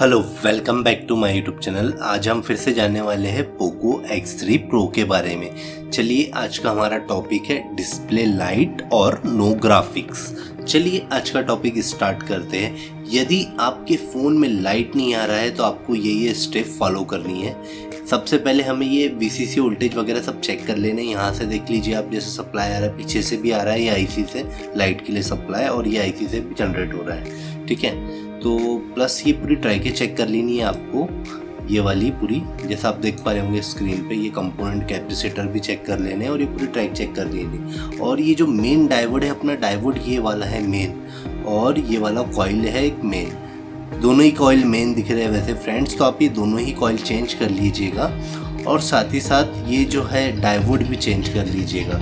Hello, welcome back to my YouTube channel. आज हम फिर से जानने वाले हैं पोको X3 Pro के बारे में। चलिए, आज का हमारा टॉपिक है डिस्प्ले लाइट और नो ग्राफिक्स चलिए, आज का टॉपिक स्टार्ट करते हैं। यदि आपके फ़ोन में लाइट नहीं आ रहा है तो आपको ये ये स्टेप फॉलो करनी है। सबसे पहले हमें ये वी वोल्टेज वगैरह सब चेक कर लेने यहाँ से देख लीजिए, आप जैसे सप्लाई आ रहा है, पीछे से भी आ रहा है, ये आईसी से लाइट के लिए सप्लाई और ये आईसी से भी जनरेट हो रहा है। ठीक है? तो प्लस ये पूरी ट्राई के चेक कर लेनी है आपको। ये वाली पूरी, जैसा आप देख पा रहे होंगे स्क्रीन पे, ये कंपोनेंट कैपेसिटर भी चेक कर लेने और ये पूरी ट्रैक चेक कर लेनी और ये जो मेन डाइवर्ड है, अपना डाइवर्ड ये वाला है मेन और ये वाला कॉइल है एक मेन दोनों ही कॉइल मेन दिख रहे हैं वैसे फ्रेंड्स तो आप ये दोनों ही कॉइल चेंज कर लीजिएगा। और साथ ही साथ ये जो है डाइवर्ड भी चेंज कर लीजिएगा।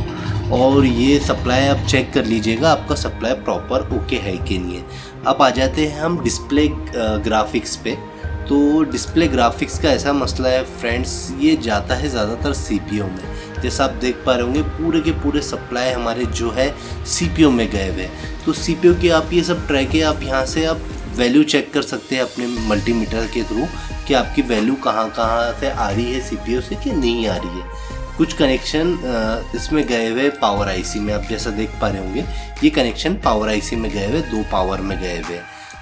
और ये सप्लाई आप चेक कर लीजिएगा, आपका सप्लाई प्रॉपर ओके है कि नहीं है। अब आ जाते हैं हम डिस्प्ले ग्राफिक्स पे। तो डिस्प्ले ग्राफिक्स का ऐसा मसला है फ्रेंड्स ये जाता है ज़्यादातर सी में। जैसा आप देख पा रहे होंगे, पूरे के पूरे सप्लाई हमारे जो है सी में गए हुए तो सी के आप ये सब ट्रैक है, आप यहाँ से आप वैल्यू चेक कर सकते हैं अपने मल्टीमीटर के थ्रू कि आपकी वैल्यू कहाँ कहाँ से आ रही है सी से कि नहीं आ रही है। कुछ कनेक्शन इसमें गए हुए पावर आईसी में, आप जैसा देख पा रहे होंगे, ये कनेक्शन पावर आईसी में गए हुए, दो पावर में गए हुए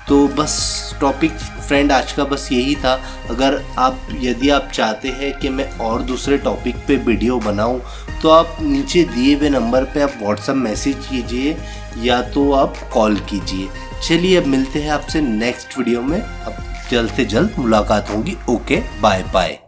तो बस टॉपिक फ्रेंड आज का बस यही था। अगर आप, यदि आप चाहते हैं कि मैं और दूसरे टॉपिक पे वीडियो बनाऊँ तो आप नीचे दिए हुए नंबर पे आप व्हाट्सअप मैसेज कीजिए, या तो आप कॉल कीजिए। चलिए, अब मिलते हैं आपसे नेक्स्ट वीडियो में। अब जल्द से जल्द मुलाकात होगी। Okay bye bye